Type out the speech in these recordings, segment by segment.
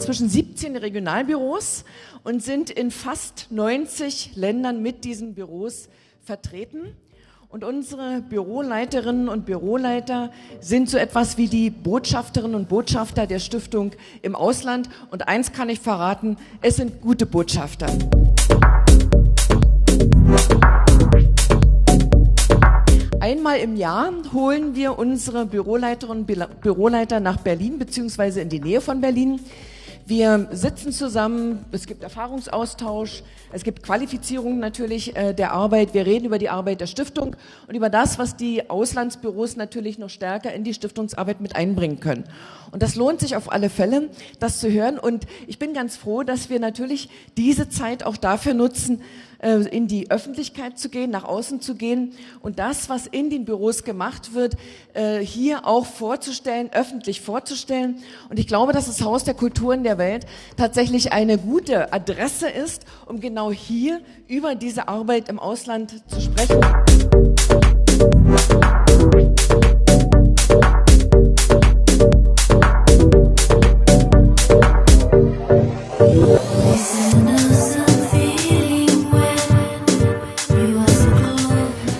inzwischen 17 Regionalbüros und sind in fast 90 Ländern mit diesen Büros vertreten. Und unsere Büroleiterinnen und Büroleiter sind so etwas wie die Botschafterinnen und Botschafter der Stiftung im Ausland. Und eins kann ich verraten, es sind gute Botschafter. Einmal im Jahr holen wir unsere Büroleiterinnen und Büroleiter nach Berlin beziehungsweise in die Nähe von Berlin. Wir sitzen zusammen, es gibt Erfahrungsaustausch, es gibt Qualifizierung natürlich äh, der Arbeit, wir reden über die Arbeit der Stiftung und über das, was die Auslandsbüros natürlich noch stärker in die Stiftungsarbeit mit einbringen können. Und das lohnt sich auf alle Fälle, das zu hören und ich bin ganz froh, dass wir natürlich diese Zeit auch dafür nutzen, äh, in die Öffentlichkeit zu gehen, nach außen zu gehen und das, was in den Büros gemacht wird, äh, hier auch vorzustellen, öffentlich vorzustellen. Und ich glaube, dass das Haus der Kulturen der Welt tatsächlich eine gute Adresse ist, um genau hier über diese Arbeit im Ausland zu sprechen.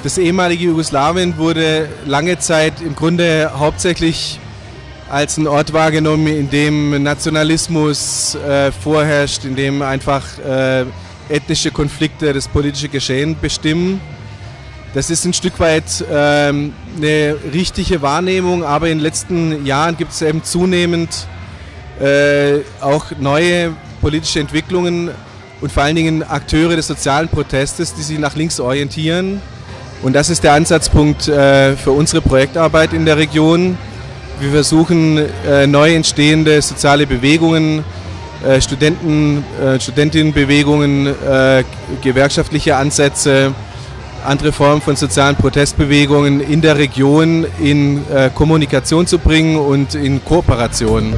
Das ehemalige Jugoslawien wurde lange Zeit im Grunde hauptsächlich als ein Ort wahrgenommen, in dem Nationalismus äh, vorherrscht, in dem einfach äh, ethnische Konflikte das politische Geschehen bestimmen. Das ist ein Stück weit ähm, eine richtige Wahrnehmung, aber in den letzten Jahren gibt es eben zunehmend äh, auch neue politische Entwicklungen und vor allen Dingen Akteure des sozialen Protestes, die sich nach links orientieren und das ist der Ansatzpunkt äh, für unsere Projektarbeit in der Region. Wir versuchen äh, neu entstehende soziale Bewegungen, äh, Studenten, Studentinnenbewegungen, gewerkschaftliche Ansätze, andere Formen von sozialen Protestbewegungen in der Region in Kommunikation zu bringen und in Kooperation.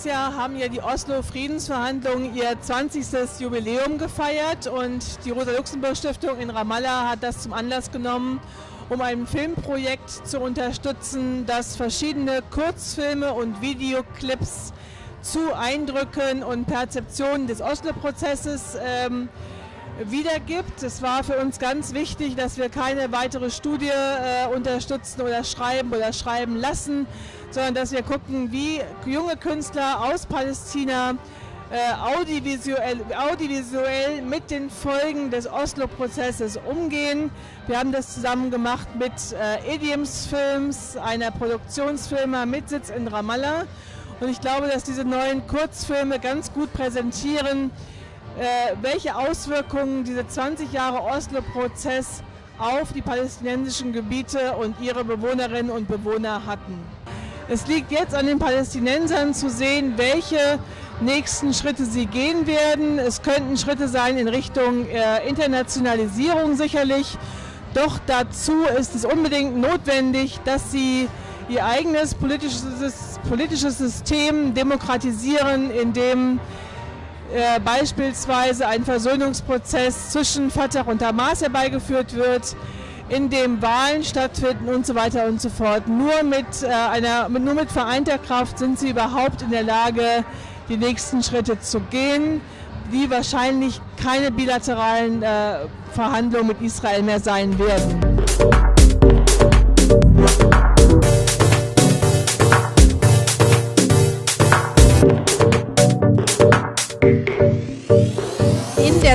Letztes Jahr haben ja die Oslo-Friedensverhandlungen ihr 20. Jubiläum gefeiert und die Rosa-Luxemburg-Stiftung in Ramallah hat das zum Anlass genommen, um ein Filmprojekt zu unterstützen, das verschiedene Kurzfilme und Videoclips zu Eindrücken und Perzeptionen des Oslo-Prozesses ähm, wiedergibt. Es war für uns ganz wichtig, dass wir keine weitere Studie äh, unterstützen oder schreiben oder schreiben lassen, sondern dass wir gucken, wie junge Künstler aus Palästina äh, audiovisuell, audiovisuell mit den Folgen des Oslo-Prozesses umgehen. Wir haben das zusammen gemacht mit äh, Idioms Films, einer Produktionsfirma mit Sitz in Ramallah. Und ich glaube, dass diese neuen Kurzfilme ganz gut präsentieren, welche Auswirkungen dieser 20 Jahre Oslo-Prozess auf die palästinensischen Gebiete und ihre Bewohnerinnen und Bewohner hatten. Es liegt jetzt an den Palästinensern zu sehen, welche nächsten Schritte sie gehen werden. Es könnten Schritte sein in Richtung äh, Internationalisierung sicherlich. Doch dazu ist es unbedingt notwendig, dass sie ihr eigenes politisches, politisches System demokratisieren, indem äh, beispielsweise ein Versöhnungsprozess zwischen Fatah und Hamas herbeigeführt wird, in dem Wahlen stattfinden und so weiter und so fort. Nur mit, äh, einer, nur mit vereinter Kraft sind sie überhaupt in der Lage, die nächsten Schritte zu gehen, die wahrscheinlich keine bilateralen äh, Verhandlungen mit Israel mehr sein werden.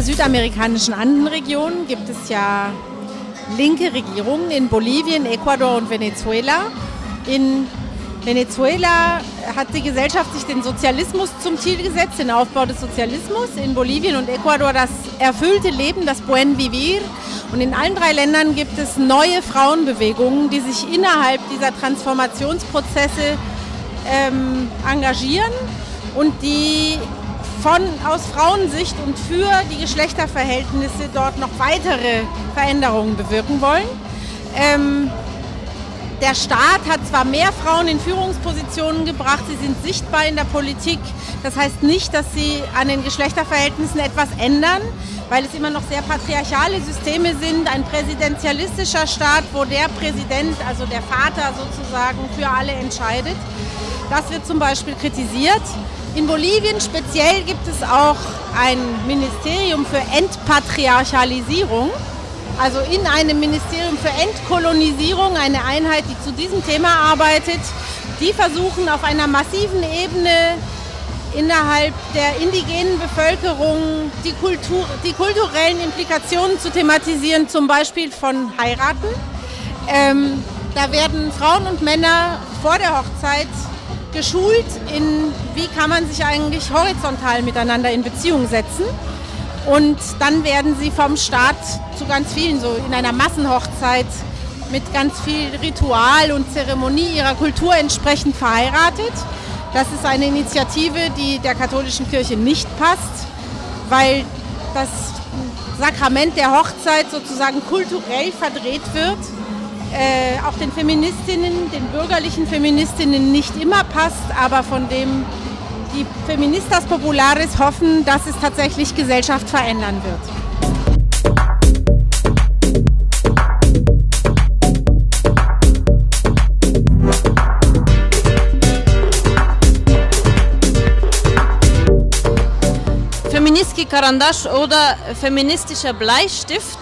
Südamerikanischen Andenregion gibt es ja linke Regierungen in Bolivien, Ecuador und Venezuela. In Venezuela hat die Gesellschaft sich den Sozialismus zum Ziel gesetzt, den Aufbau des Sozialismus. In Bolivien und Ecuador das erfüllte Leben, das Buen Vivir. Und in allen drei Ländern gibt es neue Frauenbewegungen, die sich innerhalb dieser Transformationsprozesse ähm, engagieren und die von, aus Frauensicht und für die Geschlechterverhältnisse dort noch weitere Veränderungen bewirken wollen. Ähm, der Staat hat zwar mehr Frauen in Führungspositionen gebracht, sie sind sichtbar in der Politik. Das heißt nicht, dass sie an den Geschlechterverhältnissen etwas ändern. weil es immer noch sehr patriarchale Systeme sind, ein präsidentialistischer Staat, wo der Präsident, also der Vater sozusagen, für alle entscheidet. Das wird zum Beispiel kritisiert. In Bolivien speziell gibt es auch ein Ministerium für Entpatriarchalisierung, also in einem Ministerium für Entkolonisierung, eine Einheit, die zu diesem Thema arbeitet. Die versuchen auf einer massiven Ebene innerhalb der indigenen Bevölkerung die, Kultur, die kulturellen Implikationen zu thematisieren, zum Beispiel von Heiraten. Ähm, da werden Frauen und Männer vor der Hochzeit geschult in, wie kann man sich eigentlich horizontal miteinander in Beziehung setzen. Und dann werden sie vom Staat zu ganz vielen, so in einer Massenhochzeit mit ganz viel Ritual und Zeremonie ihrer Kultur entsprechend verheiratet. Das ist eine Initiative, die der katholischen Kirche nicht passt, weil das Sakrament der Hochzeit sozusagen kulturell verdreht wird, äh, auch den Feministinnen, den bürgerlichen Feministinnen nicht immer passt, aber von dem die Feministas Populares hoffen, dass es tatsächlich Gesellschaft verändern wird. Karandasch oder feministischer Bleistift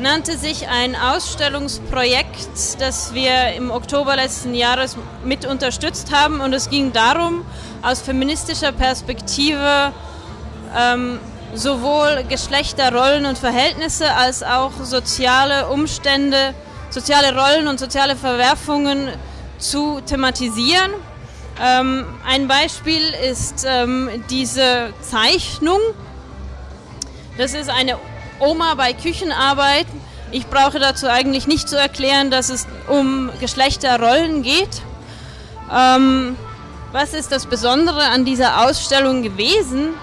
nannte sich ein Ausstellungsprojekt, das wir im Oktober letzten Jahres mit unterstützt haben. Und es ging darum, aus feministischer Perspektive ähm, sowohl Geschlechterrollen und Verhältnisse als auch soziale Umstände, soziale Rollen und soziale Verwerfungen zu thematisieren. Ähm, ein Beispiel ist ähm, diese Zeichnung, das ist eine Oma bei Küchenarbeit. Ich brauche dazu eigentlich nicht zu erklären, dass es um Geschlechterrollen geht. Ähm, was ist das Besondere an dieser Ausstellung gewesen?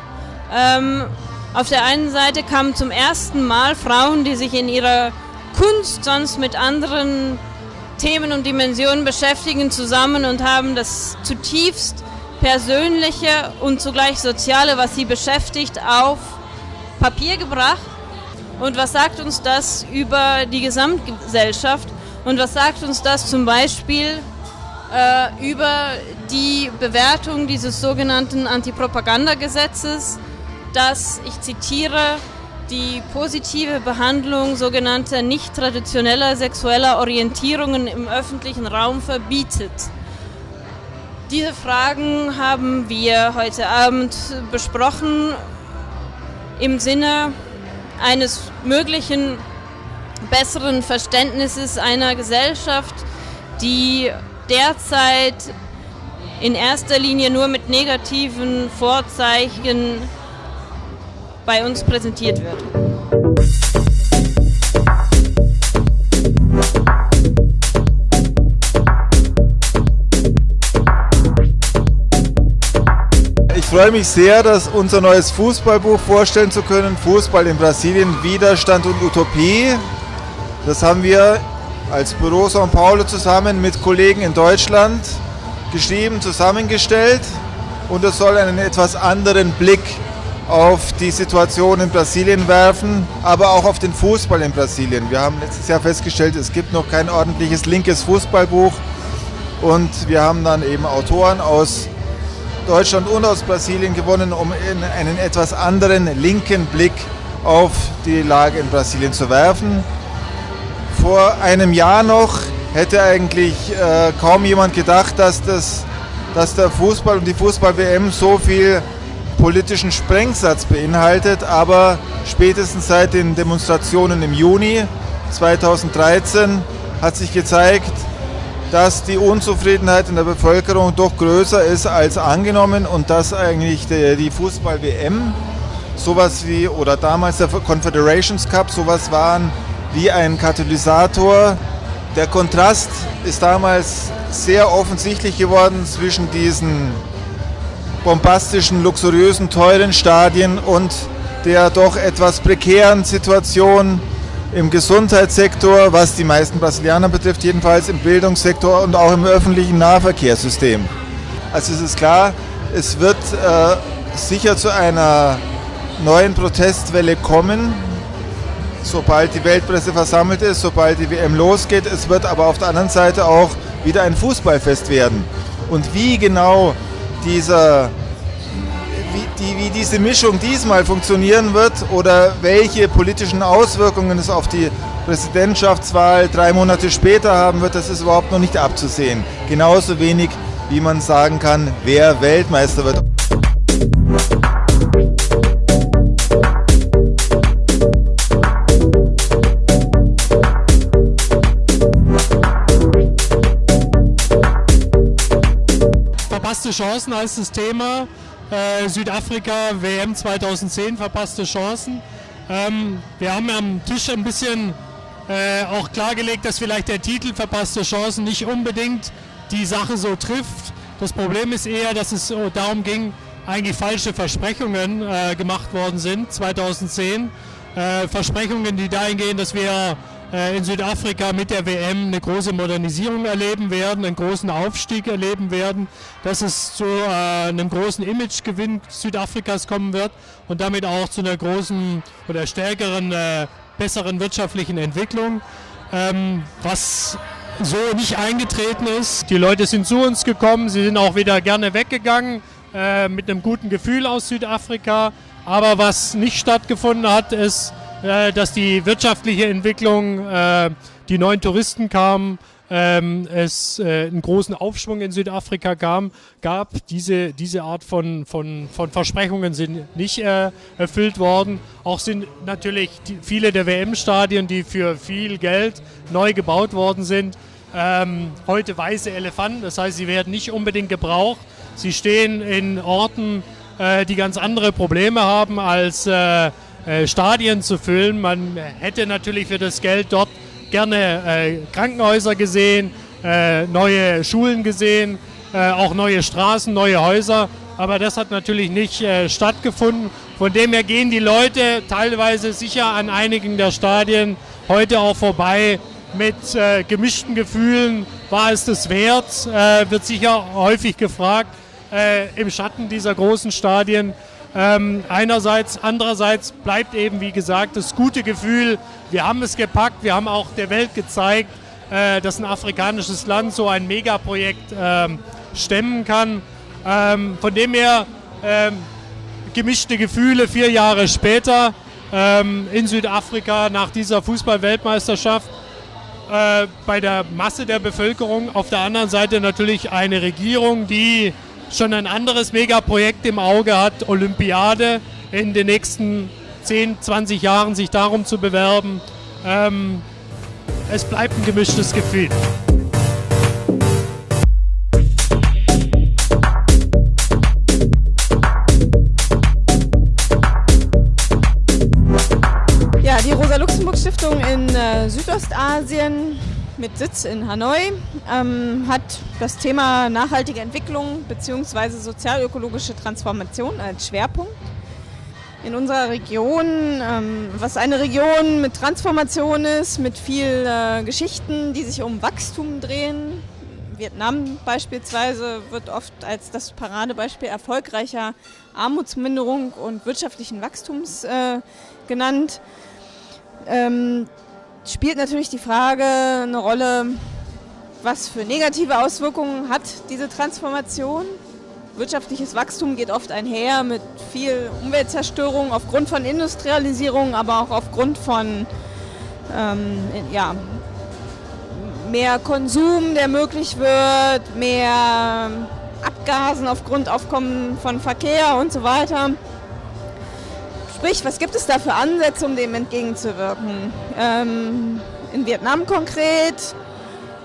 Ähm, auf der einen Seite kamen zum ersten Mal Frauen, die sich in ihrer Kunst sonst mit anderen Themen und Dimensionen beschäftigen, zusammen und haben das zutiefst Persönliche und zugleich Soziale, was sie beschäftigt, auf Papier gebracht. Und was sagt uns das über die Gesamtgesellschaft? Und was sagt uns das zum Beispiel äh, über die Bewertung dieses sogenannten Antipropagandagesetzes, das, ich zitiere, die positive Behandlung sogenannter nicht traditioneller sexueller Orientierungen im öffentlichen Raum verbietet. Diese Fragen haben wir heute Abend besprochen im Sinne eines möglichen besseren Verständnisses einer Gesellschaft, die derzeit in erster Linie nur mit negativen Vorzeichen bei uns präsentiert wird. Freue mich sehr, dass unser neues Fußballbuch vorstellen zu können. Fußball in Brasilien, Widerstand und Utopie. Das haben wir als Büro São Paulo zusammen mit Kollegen in Deutschland geschrieben, zusammengestellt. Und es soll einen etwas anderen Blick auf die Situation in Brasilien werfen, aber auch auf den Fußball in Brasilien. Wir haben letztes Jahr festgestellt, es gibt noch kein ordentliches linkes Fußballbuch. Und wir haben dann eben Autoren aus Deutschland und aus Brasilien gewonnen, um einen etwas anderen linken Blick auf die Lage in Brasilien zu werfen. Vor einem Jahr noch hätte eigentlich äh, kaum jemand gedacht, dass, das, dass der Fußball und die Fußball-WM so viel politischen Sprengsatz beinhaltet, aber spätestens seit den Demonstrationen im Juni 2013 hat sich gezeigt, dass die Unzufriedenheit in der Bevölkerung doch größer ist als angenommen und dass eigentlich die, Fußball-WM sowas wie, oder damals der Confederations Cup, sowas waren wie ein Katalysator. Der Kontrast ist damals sehr offensichtlich geworden zwischen diesen bombastischen, luxuriösen, teuren Stadien und der doch etwas prekären Situation im Gesundheitssektor, was die meisten Brasilianer betrifft, jedenfalls im Bildungssektor und auch im öffentlichen Nahverkehrssystem. Also es ist klar, es wird äh, sicher zu einer neuen Protestwelle kommen, sobald die Weltpresse versammelt ist, sobald die WM losgeht. Es wird aber auf der anderen Seite auch wieder ein Fußballfest werden. Und wie genau dieser, wie, die, wie diese Mischung diesmal funktionieren wird oder welche politischen Auswirkungen es auf die Präsidentschaftswahl drei Monate später haben wird, das ist überhaupt noch nicht abzusehen. Genauso wenig, wie man sagen kann, wer Weltmeister wird. Verpasste Chancen heißt das Thema. Äh, Südafrika, WM 2010, verpasste Chancen. Ähm, wir haben am Tisch ein bisschen äh, auch klargelegt, dass vielleicht der Titel verpasste Chancen nicht unbedingt die Sache so trifft. Das Problem ist eher, dass es darum ging, eigentlich falsche Versprechungen äh, gemacht worden sind 2010. Äh, Versprechungen, die dahin gehen, dass wir in Südafrika mit der WM eine große Modernisierung erleben werden, einen großen Aufstieg erleben werden, dass es zu äh, einem großen Imagegewinn Südafrikas kommen wird und damit auch zu einer großen oder stärkeren, äh, besseren wirtschaftlichen Entwicklung. Ähm, was so nicht eingetreten ist. Die Leute sind zu uns gekommen, sie sind auch wieder gerne weggegangen äh, mit einem guten Gefühl aus Südafrika. Aber was nicht stattgefunden hat, ist, äh, dass die wirtschaftliche Entwicklung, äh, die neuen Touristen kamen, ähm, es äh, einen großen Aufschwung in Südafrika kam, gab. Diese, diese Art von, von, von Versprechungen sind nicht äh, erfüllt worden. Auch sind natürlich die, viele der WM-Stadien, die für viel Geld neu gebaut worden sind, ähm, heute weiße Elefanten. Das heißt, sie werden nicht unbedingt gebraucht. Sie stehen in Orten, äh, die ganz andere Probleme haben als äh, Stadien zu füllen. Man hätte natürlich für das Geld dort gerne äh, Krankenhäuser gesehen, äh, neue Schulen gesehen, äh, auch neue Straßen, neue Häuser. Aber das hat natürlich nicht äh, stattgefunden. Von dem her gehen die Leute teilweise sicher an einigen der Stadien heute auch vorbei mit gemischten Gefühlen. War es das wert? wird sicher häufig gefragt im Schatten dieser großen Stadien. Ähm, einerseits, andererseits bleibt eben, wie gesagt, das gute Gefühl, wir haben es gepackt, wir haben auch der Welt gezeigt, äh, dass ein afrikanisches Land so ein Megaprojekt ähm, stemmen kann. Ähm, von dem her ähm, gemischte Gefühle vier Jahre später ähm, in Südafrika nach dieser Fußball-Weltmeisterschaft. Äh, bei der Masse der Bevölkerung. Auf der anderen Seite natürlich eine Regierung, die schon ein anderes Megaprojekt im Auge hat, Olympiade in den nächsten 10, 20 Jahren sich darum zu bewerben. Ähm, es bleibt ein gemischtes Gefühl. Ja, die Rosa-Luxemburg-Stiftung in äh, Südostasien mit Sitz in Hanoi, ähm, hat das Thema nachhaltige Entwicklung bzw. sozialökologische Transformation als Schwerpunkt. In unserer Region, ähm, was eine Region mit Transformation ist, mit viel äh, Geschichten, die sich um Wachstum drehen. Vietnam beispielsweise wird oft als das Paradebeispiel erfolgreicher Armutsminderung und wirtschaftlichen Wachstums äh, genannt. Ähm, spielt natürlich die Frage eine Rolle, was für negative Auswirkungen hat diese Transformation. Wirtschaftliches Wachstum geht oft einher mit viel Umweltzerstörung aufgrund von Industrialisierung, aber auch aufgrund von ähm, ja, mehr Konsum, der möglich wird, mehr Abgasen aufgrund Aufkommen von Verkehr und so weiter. Sprich, was gibt es da für Ansätze, um dem entgegenzuwirken? Ähm, in Vietnam konkret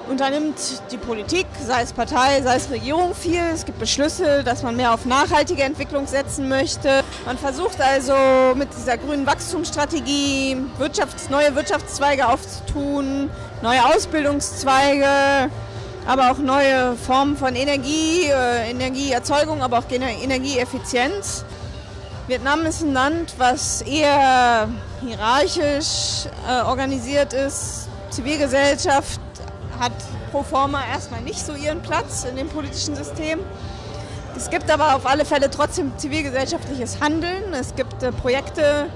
unternimmt die Politik, sei es Partei, sei es Regierung, viel. Es gibt Beschlüsse, dass man mehr auf nachhaltige Entwicklung setzen möchte. Man versucht also mit dieser grünen Wachstumsstrategie Wirtschafts-, neue Wirtschaftszweige aufzutun, neue Ausbildungszweige, aber auch neue Formen von Energie, äh, Energieerzeugung, aber auch Energieeffizienz. Vietnam ist ein Land, was eher hierarchisch äh, organisiert ist. Zivilgesellschaft hat pro forma erstmal nicht so ihren Platz in dem politischen System. Es gibt aber auf alle Fälle trotzdem zivilgesellschaftliches Handeln. Es gibt äh, Projekte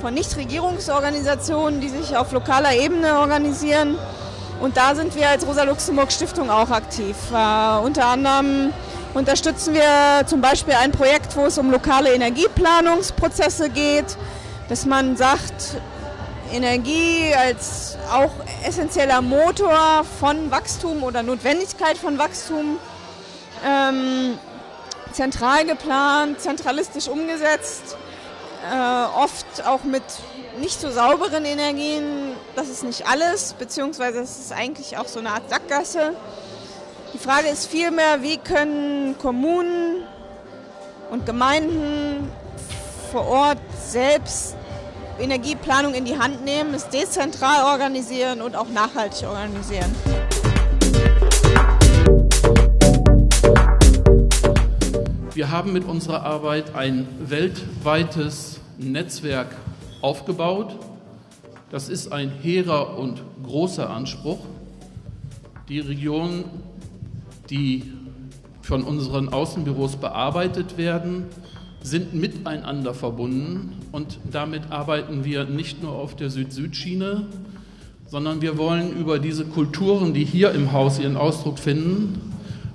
von Nichtregierungsorganisationen, die sich auf lokaler Ebene organisieren. Und da sind wir als Rosa-Luxemburg-Stiftung auch aktiv. Äh, unter anderem unterstützen wir zum Beispiel ein Projekt, wo es um lokale Energieplanungsprozesse geht, dass man sagt, Energie als auch essentieller Motor von Wachstum oder Notwendigkeit von Wachstum ähm, zentral geplant, zentralistisch umgesetzt, äh, oft auch mit nicht so sauberen Energien. Das ist nicht alles, beziehungsweise es ist eigentlich auch so eine Art Sackgasse. Die Frage ist vielmehr, wie können Kommunen und Gemeinden vor Ort selbst Energieplanung in die Hand nehmen, es dezentral organisieren und auch nachhaltig organisieren. Wir haben mit unserer Arbeit ein weltweites Netzwerk aufgebaut. Das ist ein hehrer und großer Anspruch. Die Regionen, die von unseren Außenbüros bearbeitet werden, sind miteinander verbunden und damit arbeiten wir nicht nur auf der Süd-Süd-Schiene, sondern wir wollen über diese Kulturen, die hier im Haus ihren Ausdruck finden,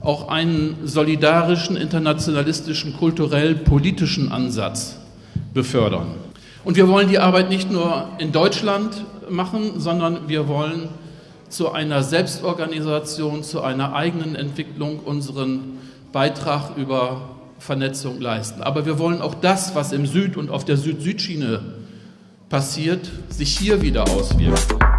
auch einen solidarischen, internationalistischen, kulturell-politischen Ansatz befördern. Und wir wollen die Arbeit nicht nur in Deutschland machen, sondern wir wollen zu einer Selbstorganisation, zu einer eigenen Entwicklung unseren Beitrag über Vernetzung leisten. Aber wir wollen auch das, was im Süd- und auf der Süd-Süd-Schiene passiert, sich hier wieder auswirken.